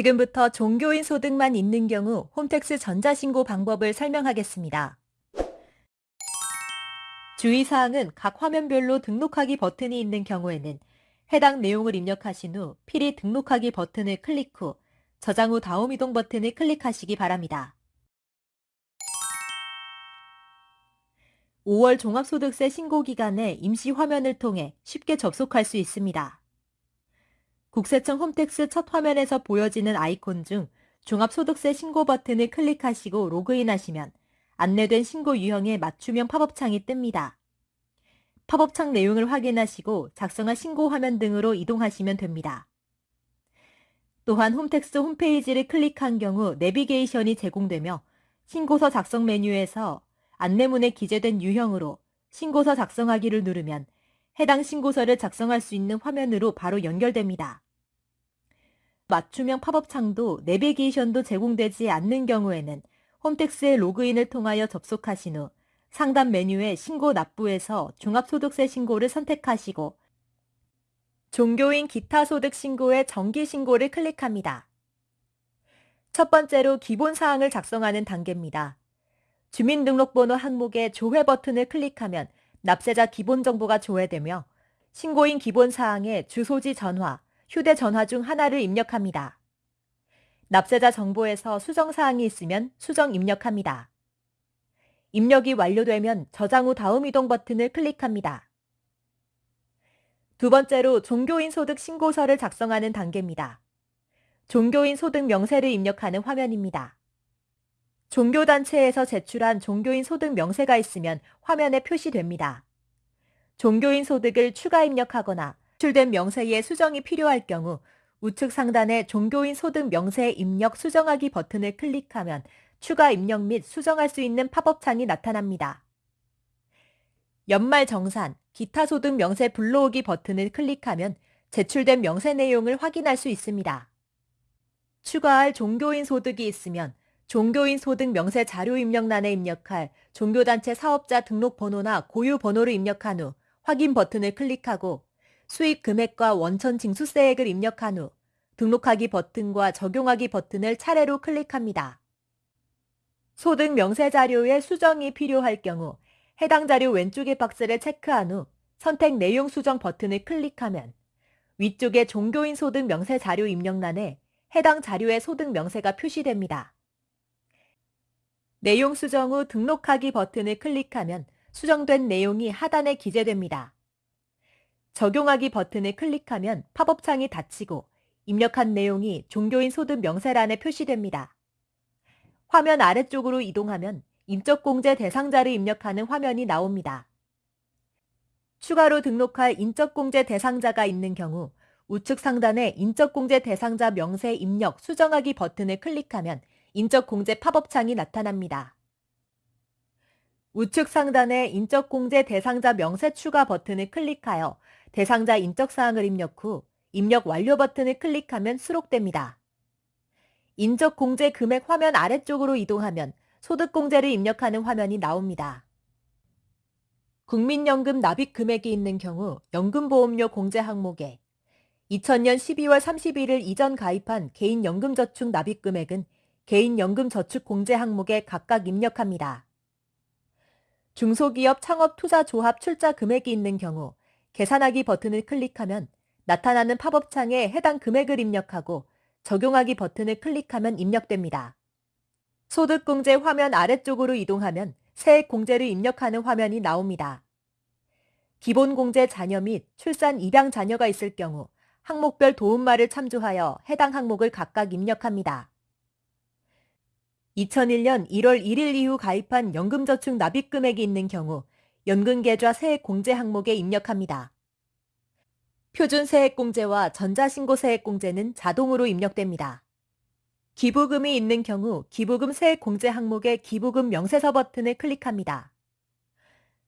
지금부터 종교인 소득만 있는 경우 홈택스 전자신고 방법을 설명하겠습니다. 주의사항은 각 화면별로 등록하기 버튼이 있는 경우에는 해당 내용을 입력하신 후 필히 등록하기 버튼을 클릭 후 저장 후 다음 이동 버튼을 클릭하시기 바랍니다. 5월 종합소득세 신고 기간에 임시 화면을 통해 쉽게 접속할 수 있습니다. 국세청 홈택스 첫 화면에서 보여지는 아이콘 중 종합소득세 신고 버튼을 클릭하시고 로그인하시면 안내된 신고 유형의 맞춤형 팝업창이 뜹니다. 팝업창 내용을 확인하시고 작성한 신고 화면 등으로 이동하시면 됩니다. 또한 홈택스 홈페이지를 클릭한 경우 내비게이션이 제공되며 신고서 작성 메뉴에서 안내문에 기재된 유형으로 신고서 작성하기를 누르면 해당 신고서를 작성할 수 있는 화면으로 바로 연결됩니다. 맞춤형 팝업 창도 내비게이션도 제공되지 않는 경우에는 홈택스의 로그인을 통하여 접속하신 후 상단 메뉴의 신고 납부에서 종합소득세 신고를 선택하시고 종교인 기타 소득 신고의 정기 신고를 클릭합니다. 첫 번째로 기본 사항을 작성하는 단계입니다. 주민등록번호 항목의 조회 버튼을 클릭하면 납세자 기본 정보가 조회되며 신고인 기본 사항에 주소지 전화, 휴대전화 중 하나를 입력합니다. 납세자 정보에서 수정사항이 있으면 수정 입력합니다. 입력이 완료되면 저장 후 다음 이동 버튼을 클릭합니다. 두 번째로 종교인 소득 신고서를 작성하는 단계입니다. 종교인 소득 명세를 입력하는 화면입니다. 종교단체에서 제출한 종교인 소득 명세가 있으면 화면에 표시됩니다. 종교인 소득을 추가 입력하거나 제출된 명세에 수정이 필요할 경우 우측 상단의 종교인 소득 명세 입력 수정하기 버튼을 클릭하면 추가 입력 및 수정할 수 있는 팝업창이 나타납니다. 연말 정산, 기타 소득 명세 불러오기 버튼을 클릭하면 제출된 명세 내용을 확인할 수 있습니다. 추가할 종교인 소득이 있으면 종교인 소득 명세 자료 입력란에 입력할 종교단체 사업자 등록 번호나 고유 번호를 입력한 후 확인 버튼을 클릭하고 수익 금액과 원천 징수세액을 입력한 후 등록하기 버튼과 적용하기 버튼을 차례로 클릭합니다. 소득 명세 자료의 수정이 필요할 경우 해당 자료 왼쪽의 박스를 체크한 후 선택 내용 수정 버튼을 클릭하면 위쪽의 종교인 소득 명세 자료 입력란에 해당 자료의 소득 명세가 표시됩니다. 내용 수정 후 등록하기 버튼을 클릭하면 수정된 내용이 하단에 기재됩니다. 적용하기 버튼을 클릭하면 팝업창이 닫히고 입력한 내용이 종교인 소득 명세란에 표시됩니다. 화면 아래쪽으로 이동하면 인적공제 대상자를 입력하는 화면이 나옵니다. 추가로 등록할 인적공제 대상자가 있는 경우 우측 상단에 인적공제 대상자 명세 입력 수정하기 버튼을 클릭하면 인적공제 팝업창이 나타납니다. 우측 상단에 인적공제 대상자 명세 추가 버튼을 클릭하여 대상자 인적사항을 입력 후 입력 완료 버튼을 클릭하면 수록됩니다. 인적공제 금액 화면 아래쪽으로 이동하면 소득공제를 입력하는 화면이 나옵니다. 국민연금 납입 금액이 있는 경우 연금보험료 공제 항목에 2000년 12월 31일 이전 가입한 개인연금저축 납입 금액은 개인연금저축 공제 항목에 각각 입력합니다. 중소기업 창업투자조합 출자 금액이 있는 경우 계산하기 버튼을 클릭하면 나타나는 팝업창에 해당 금액을 입력하고 적용하기 버튼을 클릭하면 입력됩니다. 소득공제 화면 아래쪽으로 이동하면 세액공제를 입력하는 화면이 나옵니다. 기본공제 자녀 및 출산 입양 자녀가 있을 경우 항목별 도움말을 참조하여 해당 항목을 각각 입력합니다. 2001년 1월 1일 이후 가입한 연금저축 납입 금액이 있는 경우 연금계좌 세액공제 항목에 입력합니다. 표준 세액공제와 전자신고 세액공제는 자동으로 입력됩니다. 기부금이 있는 경우 기부금 세액공제 항목의 기부금 명세서 버튼을 클릭합니다.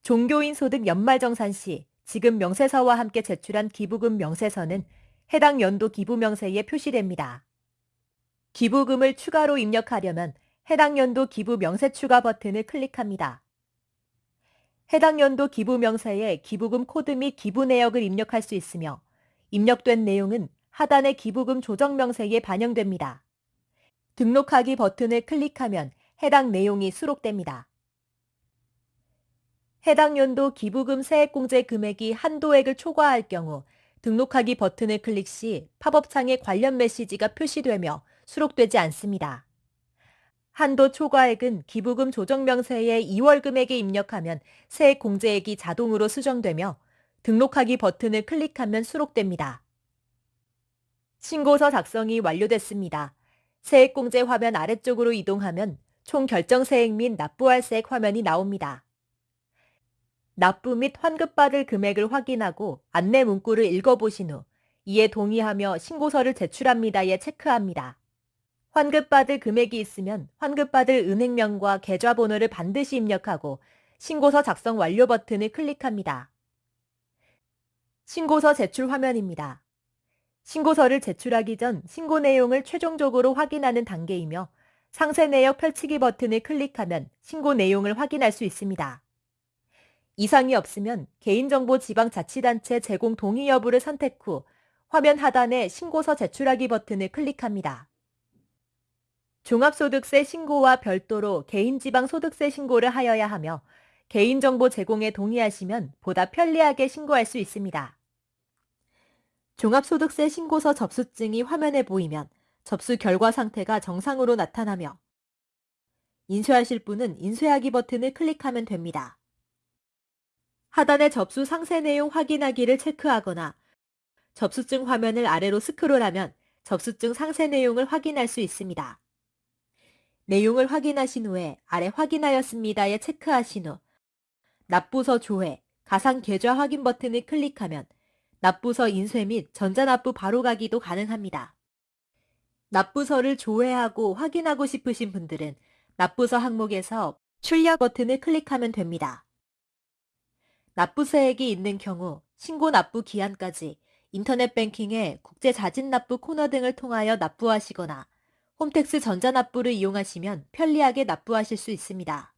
종교인 소득 연말정산 시 지금 명세서와 함께 제출한 기부금 명세서는 해당 연도 기부 명세에 표시됩니다. 기부금을 추가로 입력하려면 해당 연도 기부 명세 추가 버튼을 클릭합니다. 해당 연도 기부 명세에 기부금 코드 및 기부 내역을 입력할 수 있으며 입력된 내용은 하단의 기부금 조정 명세에 반영됩니다. 등록하기 버튼을 클릭하면 해당 내용이 수록됩니다. 해당 연도 기부금 세액공제 금액이 한도액을 초과할 경우 등록하기 버튼을 클릭 시 팝업창에 관련 메시지가 표시되며 수록되지 않습니다. 한도 초과액은 기부금 조정 명세에 2월 금액에 입력하면 세액 공제액이 자동으로 수정되며 등록하기 버튼을 클릭하면 수록됩니다. 신고서 작성이 완료됐습니다. 세액 공제 화면 아래쪽으로 이동하면 총 결정 세액 및 납부할 세액 화면이 나옵니다. 납부 및 환급받을 금액을 확인하고 안내 문구를 읽어보신 후 이에 동의하며 신고서를 제출합니다에 체크합니다. 환급받을 금액이 있으면 환급받을 은행명과 계좌번호를 반드시 입력하고 신고서 작성 완료 버튼을 클릭합니다. 신고서 제출 화면입니다. 신고서를 제출하기 전 신고 내용을 최종적으로 확인하는 단계이며 상세 내역 펼치기 버튼을 클릭하면 신고 내용을 확인할 수 있습니다. 이상이 없으면 개인정보 지방자치단체 제공 동의 여부를 선택 후 화면 하단에 신고서 제출하기 버튼을 클릭합니다. 종합소득세 신고와 별도로 개인지방소득세 신고를 하여야 하며 개인정보 제공에 동의하시면 보다 편리하게 신고할 수 있습니다. 종합소득세 신고서 접수증이 화면에 보이면 접수 결과 상태가 정상으로 나타나며 인쇄하실 분은 인쇄하기 버튼을 클릭하면 됩니다. 하단의 접수 상세 내용 확인하기를 체크하거나 접수증 화면을 아래로 스크롤하면 접수증 상세 내용을 확인할 수 있습니다. 내용을 확인하신 후에 아래 확인하였습니다에 체크하신 후 납부서 조회, 가상 계좌 확인 버튼을 클릭하면 납부서 인쇄 및 전자납부 바로가기도 가능합니다. 납부서를 조회하고 확인하고 싶으신 분들은 납부서 항목에서 출력 버튼을 클릭하면 됩니다. 납부세액이 있는 경우 신고 납부 기한까지 인터넷 뱅킹에 국제 자진 납부 코너 등을 통하여 납부하시거나 홈택스 전자납부를 이용하시면 편리하게 납부하실 수 있습니다.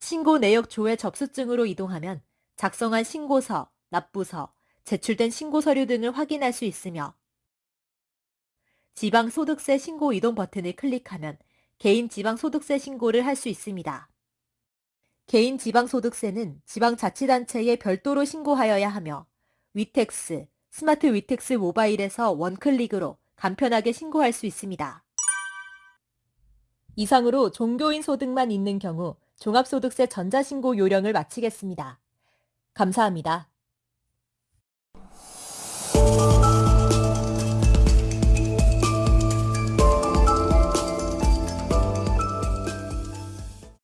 신고 내역 조회 접수증으로 이동하면 작성한 신고서, 납부서, 제출된 신고 서류 등을 확인할 수 있으며 지방소득세 신고 이동 버튼을 클릭하면 개인 지방소득세 신고를 할 수 있습니다. 개인 지방소득세는 지방자치단체에 별도로 신고하여야 하며 위텍스, 스마트 위텍스 모바일에서 one click으로 간편하게 신고할 수 있습니다. 이상으로 종교인 소득만 있는 경우 종합소득세 전자신고 요령을 마치겠습니다. 감사합니다.